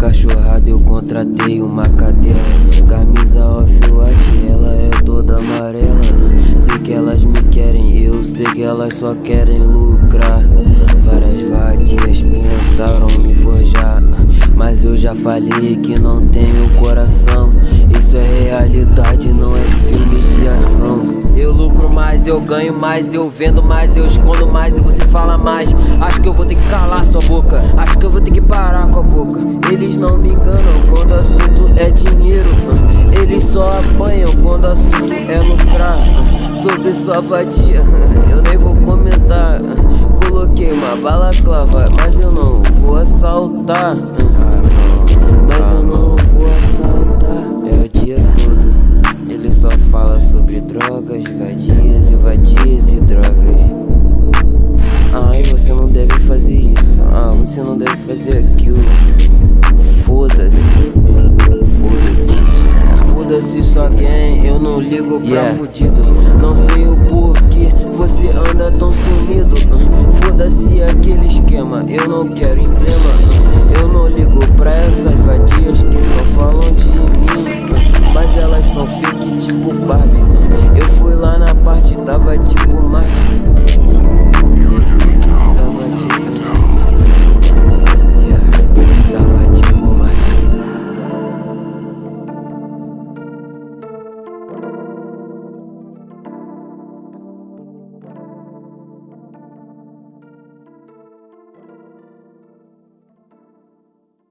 cachorrada eu contratei uma cadela Camisa off-white, ela é toda amarela. Sei que elas me querem, eu sei que elas só querem lucrar. Várias vadias tentaram me forjar Mas eu já falei que não tenho coração. Isso é realidade, não é filme ganho mais, eu vendo mais, eu escondo mais e você fala mais. Acho que eu vou ter que calar sua boca, acho que eu vou ter que parar com a boca. Eles não me enganam quando o assunto é dinheiro. Eles só apanham quando o assunto é lucrar. Sobre sua vadia, eu nem vou comentar. Coloquei uma balaclava, mas eu não vou assaltar. Mas eu não vou assaltar. É o dia todo. Ele só fala sobre drogas, vadias e vadias e drogas. Ai, você não deve fazer isso. Ah, você não deve fazer aquilo. Foda-se. Foda-se. Foda-se só quem eu não ligo pra yeah. fudido. Não sei o porquê você anda tão sumido. Foda-se aquele esquema, eu não quero emblema. babacyuma